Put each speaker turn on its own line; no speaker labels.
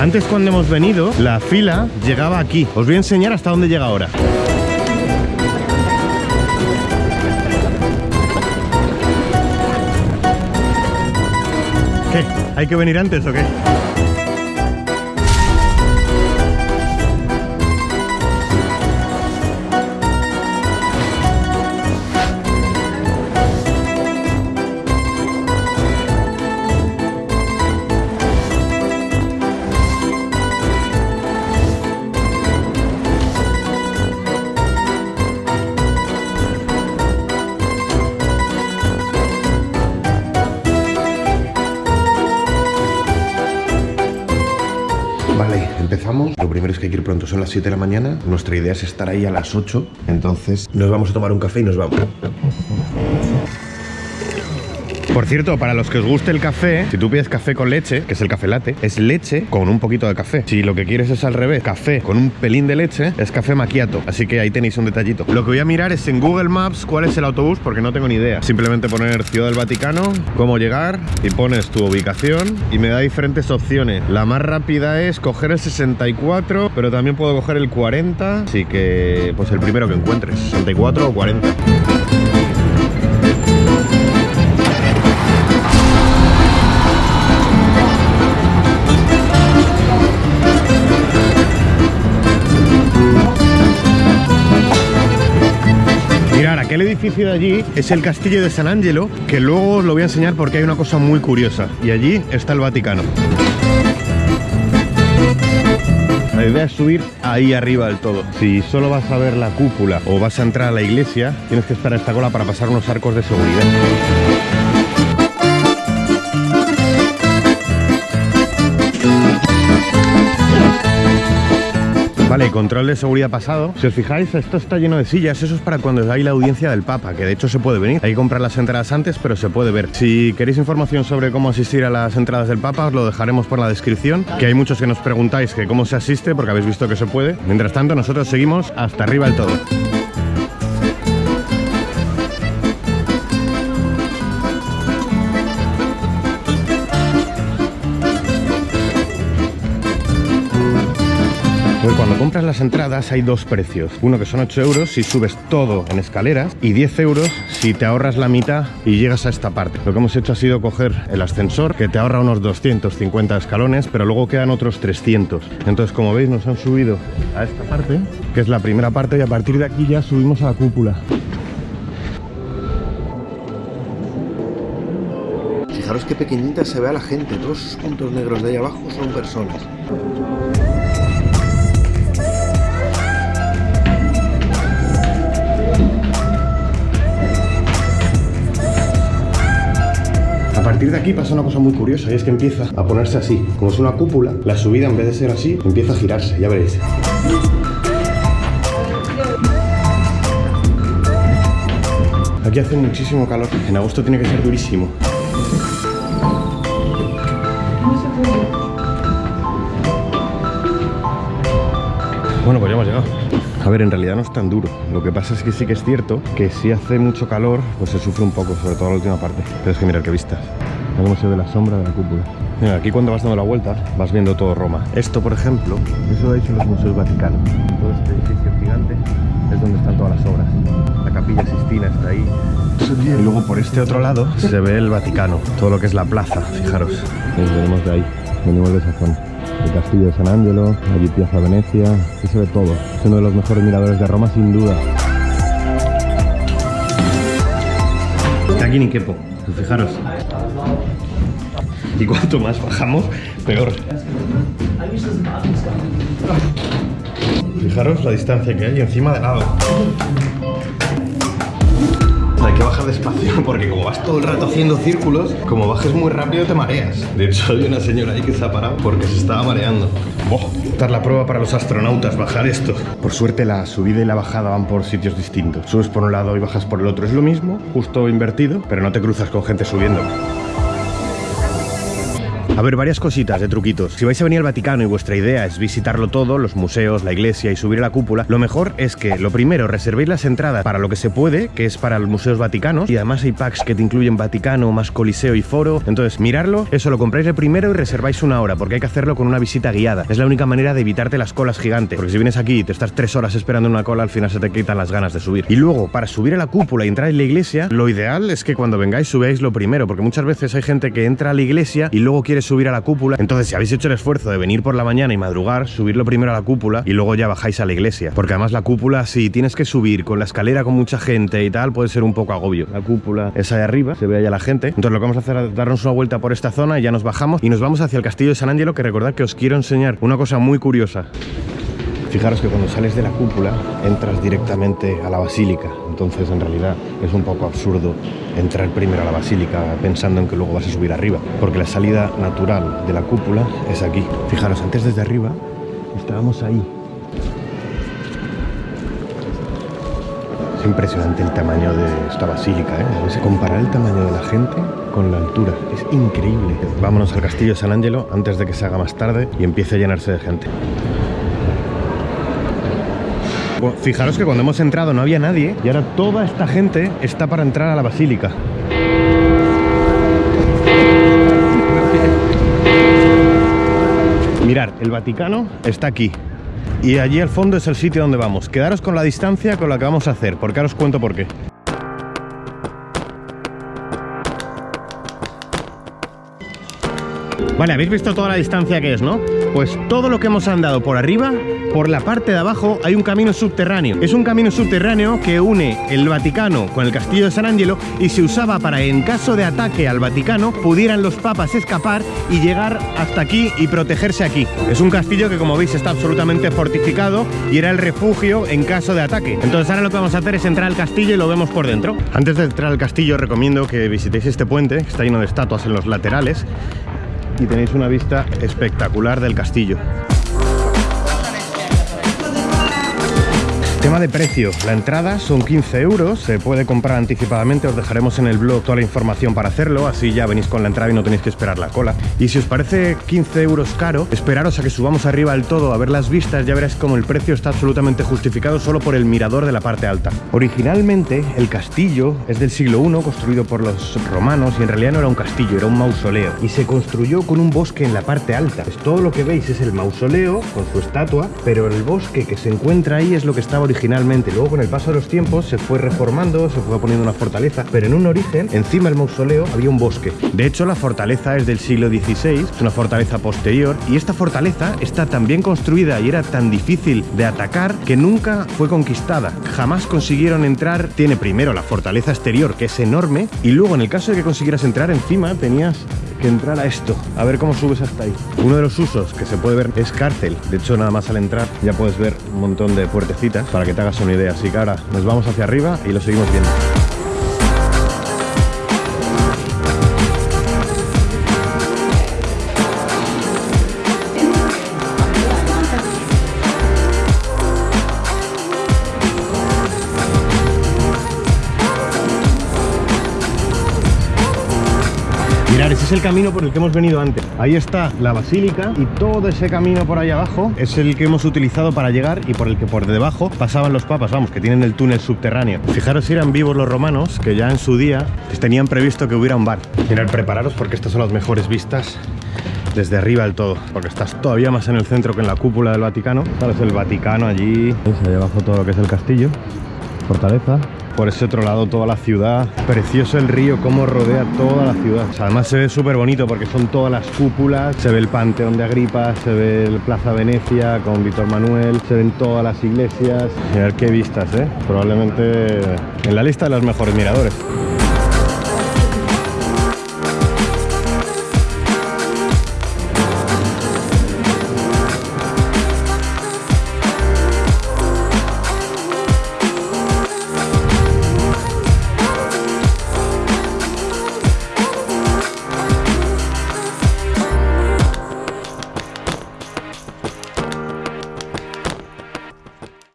Antes cuando hemos venido, la fila llegaba aquí. Os voy a enseñar hasta dónde llega ahora. ¿Qué? ¿Hay que venir antes o qué? Que ir pronto, son las 7 de la mañana. Nuestra idea es estar ahí a las 8. Entonces nos vamos a tomar un café y nos vamos. Por cierto, para los que os guste el café, si tú pides café con leche, que es el café latte, es leche con un poquito de café. Si lo que quieres es al revés, café con un pelín de leche, es café macchiato. Así que ahí tenéis un detallito. Lo que voy a mirar es en Google Maps cuál es el autobús, porque no tengo ni idea. Simplemente poner Ciudad del Vaticano, cómo llegar, y pones tu ubicación, y me da diferentes opciones. La más rápida es coger el 64, pero también puedo coger el 40, así que pues el primero que encuentres, 64 o 40. Aquel edificio de allí es el castillo de San Angelo, que luego os lo voy a enseñar porque hay una cosa muy curiosa. Y allí está el Vaticano. La idea es subir ahí arriba del todo. Si solo vas a ver la cúpula o vas a entrar a la iglesia, tienes que esperar esta cola para pasar unos arcos de seguridad. Vale, control de seguridad pasado. Si os fijáis, esto está lleno de sillas. Eso es para cuando hay la audiencia del Papa, que de hecho se puede venir. Hay que comprar las entradas antes, pero se puede ver. Si queréis información sobre cómo asistir a las entradas del Papa, os lo dejaremos por la descripción. Que hay muchos que nos preguntáis que cómo se asiste, porque habéis visto que se puede. Mientras tanto, nosotros seguimos hasta arriba del todo. Compras las entradas hay dos precios. Uno que son 8 euros si subes todo en escaleras y 10 euros si te ahorras la mitad y llegas a esta parte. Lo que hemos hecho ha sido coger el ascensor que te ahorra unos 250 escalones, pero luego quedan otros 300. Entonces, como veis, nos han subido a esta parte, que es la primera parte, y a partir de aquí ya subimos a la cúpula.
Fijaros qué pequeñita se ve a la gente. Todos esos puntos negros de ahí abajo son personas.
Partir de aquí pasa una cosa muy curiosa y es que empieza a ponerse así. Como es una cúpula, la subida en vez de ser así, empieza a girarse, ya veréis. Aquí hace muchísimo calor. En agosto tiene que ser durísimo. Bueno, pues ya hemos llegado. A ver, en realidad no es tan duro. Lo que pasa es que sí que es cierto que si hace mucho calor, pues se sufre un poco, sobre todo la última parte. Pero es que mirad qué vistas. Mira cómo se ve la sombra de la cúpula. Mira, aquí cuando vas dando la vuelta, vas viendo todo Roma. Esto, por ejemplo, eso lo ha hecho los museos vaticanos. Todo este edificio gigante es donde están todas las obras. La capilla Sistina está ahí. Y luego por este otro lado se ve el Vaticano, todo lo que es la plaza, fijaros. Nos venimos de ahí, venimos de esa zona. El castillo de San Angelo, allí Piazza Venecia, aquí se ve todo. Es uno de los mejores miradores de Roma sin duda. Aquí ni quepo, fijaros. Y cuanto más bajamos, peor. Fijaros la distancia que hay encima de lado. Bajar despacio porque como vas todo el rato haciendo círculos, como bajes muy rápido te mareas. De hecho hay una señora ahí que se ha parado porque se estaba mareando. Oh, esta es la prueba para los astronautas, bajar esto. Por suerte la subida y la bajada van por sitios distintos. Subes por un lado y bajas por el otro. Es lo mismo, justo invertido, pero no te cruzas con gente subiendo. A ver, varias cositas de truquitos. Si vais a venir al Vaticano y vuestra idea es visitarlo todo, los museos, la iglesia y subir a la cúpula, lo mejor es que lo primero reservéis las entradas para lo que se puede, que es para los museos vaticanos, y además hay packs que te incluyen Vaticano, más Coliseo y Foro. Entonces, mirarlo, eso lo compráis de primero y reserváis una hora, porque hay que hacerlo con una visita guiada. Es la única manera de evitarte las colas gigantes, porque si vienes aquí y te estás tres horas esperando una cola, al final se te quitan las ganas de subir. Y luego, para subir a la cúpula y entrar en la iglesia, lo ideal es que cuando vengáis subáis lo primero, porque muchas veces hay gente que entra a la iglesia y luego quiere subir a la cúpula. Entonces, si habéis hecho el esfuerzo de venir por la mañana y madrugar, subirlo primero a la cúpula y luego ya bajáis a la iglesia. Porque además la cúpula, si tienes que subir con la escalera con mucha gente y tal, puede ser un poco agobio. La cúpula es ahí arriba, se ve allá la gente. Entonces lo que vamos a hacer es darnos una vuelta por esta zona y ya nos bajamos y nos vamos hacia el castillo de San Angelo, que recordad que os quiero enseñar una cosa muy curiosa. Fijaros que cuando sales de la cúpula entras directamente a la basílica, entonces en realidad es un poco absurdo entrar primero a la basílica pensando en que luego vas a subir arriba, porque la salida natural de la cúpula es aquí. Fijaros, antes desde arriba estábamos ahí. Es impresionante el tamaño de esta basílica, ¿eh? Se comparar el tamaño de la gente con la altura, es increíble. Vámonos al castillo San Angelo antes de que se haga más tarde y empiece a llenarse de gente. Fijaros que cuando hemos entrado no había nadie y ahora toda esta gente está para entrar a la basílica. Mirar, el Vaticano está aquí. Y allí al fondo es el sitio donde vamos. Quedaros con la distancia con la que vamos a hacer, porque ahora os cuento por qué. Vale, habéis visto toda la distancia que es, ¿no? Pues todo lo que hemos andado por arriba, por la parte de abajo hay un camino subterráneo. Es un camino subterráneo que une el Vaticano con el castillo de San Angelo y se usaba para, en caso de ataque al Vaticano, pudieran los papas escapar y llegar hasta aquí y protegerse aquí. Es un castillo que, como veis, está absolutamente fortificado y era el refugio en caso de ataque. Entonces ahora lo que vamos a hacer es entrar al castillo y lo vemos por dentro. Antes de entrar al castillo recomiendo que visitéis este puente, que está lleno de estatuas en los laterales y tenéis una vista espectacular del castillo. Tema de precio, la entrada son 15 euros, se puede comprar anticipadamente, os dejaremos en el blog toda la información para hacerlo, así ya venís con la entrada y no tenéis que esperar la cola. Y si os parece 15 euros caro, esperaros a que subamos arriba del todo a ver las vistas, ya veréis como el precio está absolutamente justificado solo por el mirador de la parte alta. Originalmente el castillo es del siglo I, construido por los romanos y en realidad no era un castillo, era un mausoleo. Y se construyó con un bosque en la parte alta. Es todo lo que veis es el mausoleo con su estatua, pero el bosque que se encuentra ahí es lo que estaba originalmente. Luego con el paso de los tiempos se fue reformando, se fue poniendo una fortaleza, pero en un origen, encima del mausoleo, había un bosque. De hecho, la fortaleza es del siglo XVI, es una fortaleza posterior, y esta fortaleza está tan bien construida y era tan difícil de atacar que nunca fue conquistada. Jamás consiguieron entrar. Tiene primero la fortaleza exterior, que es enorme, y luego en el caso de que consiguieras entrar encima, tenías que entrar a esto. A ver cómo subes hasta ahí. Uno de los usos que se puede ver es cárcel. De hecho, nada más al entrar ya puedes ver un montón de puertecitas para que te hagas una idea. Así que ahora nos vamos hacia arriba y lo seguimos viendo. Es el camino por el que hemos venido antes. Ahí está la basílica y todo ese camino por ahí abajo es el que hemos utilizado para llegar y por el que por debajo pasaban los papas, vamos, que tienen el túnel subterráneo. Fijaros si eran vivos los romanos, que ya en su día tenían previsto que hubiera un bar. Mirad, prepararos porque estas son las mejores vistas desde arriba del todo, porque estás todavía más en el centro que en la cúpula del Vaticano. Sabes, el Vaticano allí, ahí abajo todo lo que es el castillo, fortaleza, por ese otro lado toda la ciudad. Precioso el río, cómo rodea toda la ciudad. Además se ve súper bonito porque son todas las cúpulas, se ve el Panteón de Agripa, se ve el Plaza Venecia con Víctor Manuel, se ven todas las iglesias. Mirad qué vistas, ¿eh? Probablemente en la lista de los mejores miradores.